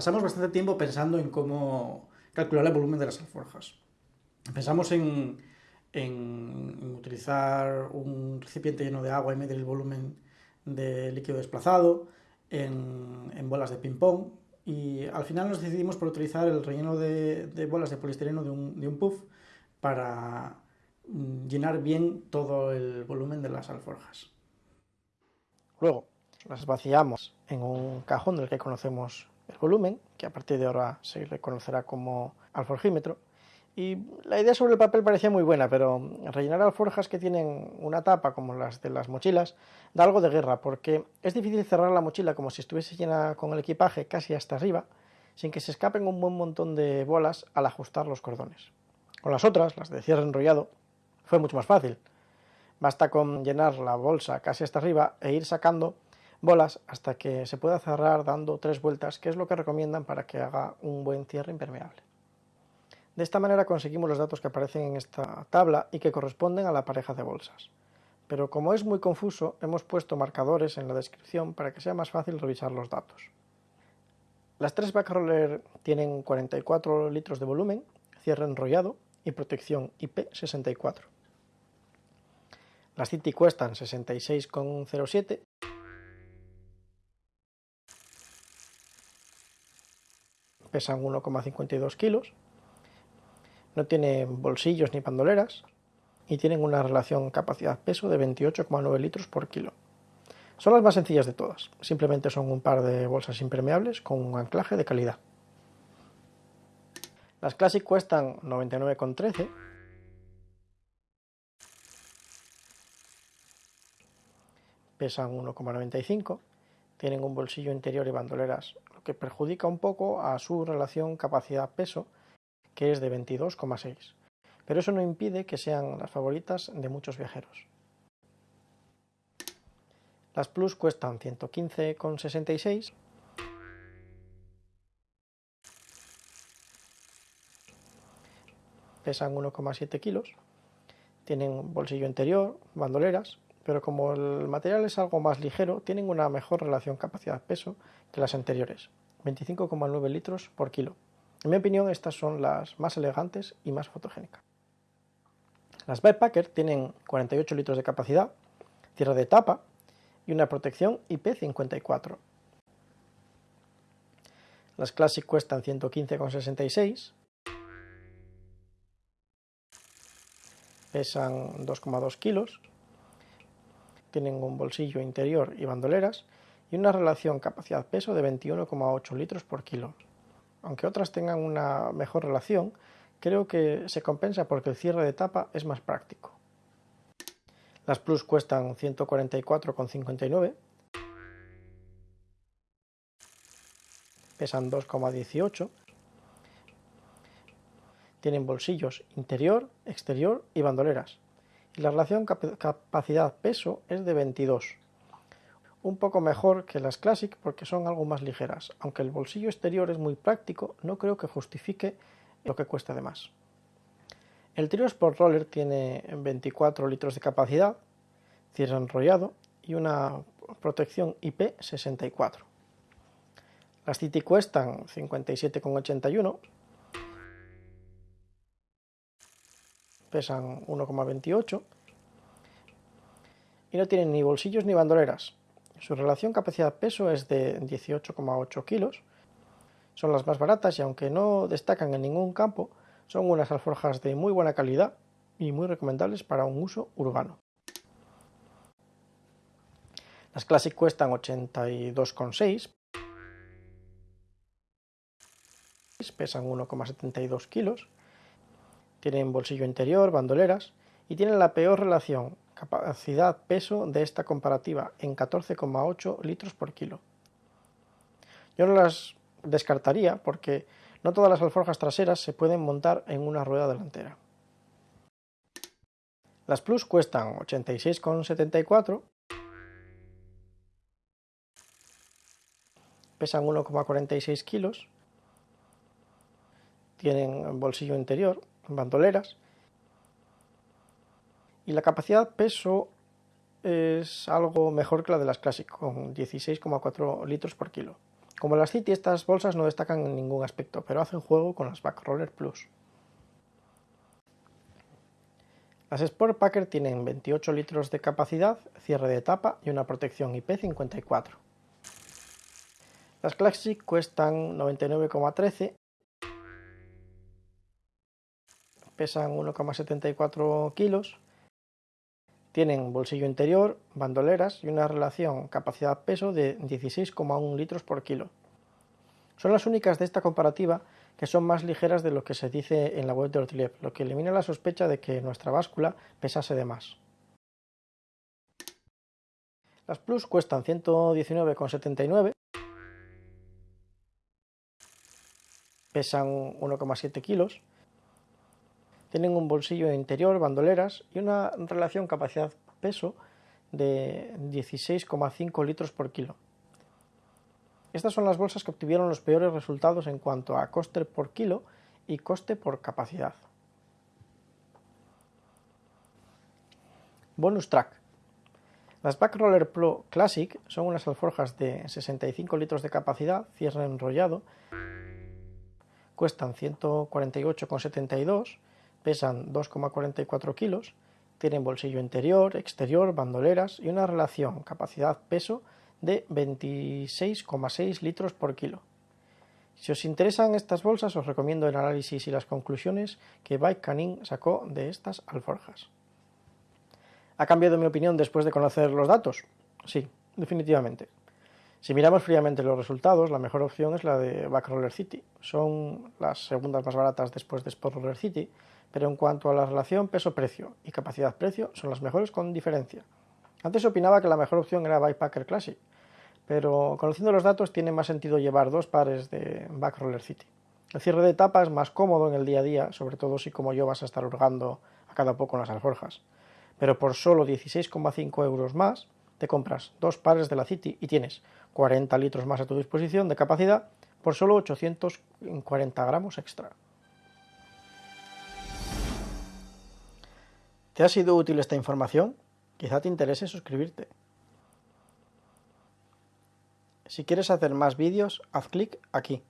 pasamos bastante tiempo pensando en cómo calcular el volumen de las alforjas. Pensamos en, utilizar un recipiente lleno de agua y medir el volumen de líquido desplazado, en, bolas de ping-pong, y al final nos decidimos por utilizar el relleno de, bolas de poliestireno de un, de un puff para mm, llenar bien todo el volumen de las alforjas. Luego las vaciamos en un cajón del que conocemos el volumen, que a partir de ahora se reconocerá como alforjímetro. Y la idea sobre el papel parecía muy buena, pero rellenar alforjas que tienen una tapa como las de las mochilas da algo de guerra, porque es difícil cerrar la mochila como si estuviese llena con el equipaje casi hasta arriba, sin que se escapen un buen montón de bolas al ajustar los cordones. Con las otras, las de cierre enrollado, fue mucho más fácil. Basta con llenar la bolsa casi hasta arriba e ir sacando bolas hasta que se pueda cerrar dando tres vueltas, que es lo que recomiendan para que haga un buen cierre impermeable. De esta manera conseguimos los datos que aparecen en esta tabla y que corresponden a la pareja de bolsas. Pero como es muy confuso, hemos puesto marcadores en la descripción para que sea más fácil revisar los datos. Las tres Backroller tienen 44 litros de volumen, cierre enrollado y protección IP64. Las City cuestan 66,07 pesan 1,52 kilos, no tienen bolsillos ni bandoleras y tienen una relación capacidad-peso de 28,9 litros por kilo. Son las más sencillas de todas, simplemente son un par de bolsas impermeables con un anclaje de calidad. Las Classic cuestan 99,13 pesan 1,95, tienen un bolsillo interior y bandoleras que perjudica un poco a su relación capacidad-peso, que es de 22,6. Pero eso no impide que sean las favoritas de muchos viajeros. Las Plus cuestan 115,66 pesan 1,7 kilos, tienen bolsillo interior, bandoleras, pero como el material es algo más ligero, tienen una mejor relación capacidad-peso que las anteriores, 25,9 litros por kilo. En mi opinión, estas son las más elegantes y más fotogénicas. Las Backpacker tienen 48 litros de capacidad, cierre de tapa y una protección IP54. Las Classic cuestan 115,66, pesan 2,2 kilos tienen un bolsillo interior y bandoleras y una relación capacidad-peso de 21,8 litros por kilo. Aunque otras tengan una mejor relación, creo que se compensa porque el cierre de tapa es más práctico. Las Plus cuestan 144,59, pesan 2,18, tienen bolsillos interior, exterior y bandoleras y la relación capacidad-peso es de 22. Un poco mejor que las Classic porque son algo más ligeras, aunque el bolsillo exterior es muy práctico, no creo que justifique lo que cuesta de más. El Trio Sport Roller tiene 24 litros de capacidad, cierre enrollado y una protección IP64. Las City cuestan 57,81 pesan 1,28 y no tienen ni bolsillos ni bandoleras. Su relación capacidad-peso es de 18,8 kilos. Son las más baratas y aunque no destacan en ningún campo, son unas alforjas de muy buena calidad y muy recomendables para un uso urbano. Las Classic cuestan 82,6, pesan 1,72 kilos tienen bolsillo interior, bandoleras y tienen la peor relación capacidad-peso de esta comparativa en 14,8 litros por kilo. Yo no las descartaría porque no todas las alforjas traseras se pueden montar en una rueda delantera. Las Plus cuestan 86,74, pesan 1,46 kilos, tienen bolsillo interior, bandoleras. Y la capacidad peso es algo mejor que la de las Classic, con 16,4 litros por kilo. Como las City, estas bolsas no destacan en ningún aspecto, pero hacen juego con las Backroller Plus. Las Sport Packer tienen 28 litros de capacidad, cierre de tapa y una protección IP54. Las Classic cuestan 99,13, pesan 1,74 kilos, tienen bolsillo interior, bandoleras y una relación capacidad-peso de 16,1 litros por kilo. Son las únicas de esta comparativa que son más ligeras de lo que se dice en la web de Ortilev, lo que elimina la sospecha de que nuestra báscula pesase de más. Las Plus cuestan 119,79, pesan 1,7 kilos, tienen un bolsillo interior, bandoleras y una relación capacidad-peso de 16,5 litros por kilo. Estas son las bolsas que obtuvieron los peores resultados en cuanto a coste por kilo y coste por capacidad. Bonus track. Las Backroller Pro Classic son unas alforjas de 65 litros de capacidad, cierre enrollado, cuestan 148,72, pesan 2,44 kilos, tienen bolsillo interior, exterior, bandoleras y una relación capacidad-peso de 26,6 litros por kilo. Si os interesan estas bolsas, os recomiendo el análisis y las conclusiones que Bike Canin sacó de estas alforjas. ¿Ha cambiado mi opinión después de conocer los datos? Sí, definitivamente. Si miramos fríamente los resultados, la mejor opción es la de Backroller City. Son las segundas más baratas después de Sport Roller City, pero en cuanto a la relación peso-precio y capacidad-precio, son las mejores con diferencia. Antes opinaba que la mejor opción era Bikepacker Classic, pero conociendo los datos tiene más sentido llevar dos pares de Backroller City. El cierre de tapa es más cómodo en el día a día, sobre todo si como yo vas a estar hurgando a cada poco en las alforjas. Pero por solo 16,5 euros más, te compras dos pares de la City y tienes 40 litros más a tu disposición de capacidad por solo 840 gramos extra. ¿Te ha sido útil esta información? Quizá te interese suscribirte. Si quieres hacer más vídeos, haz clic aquí.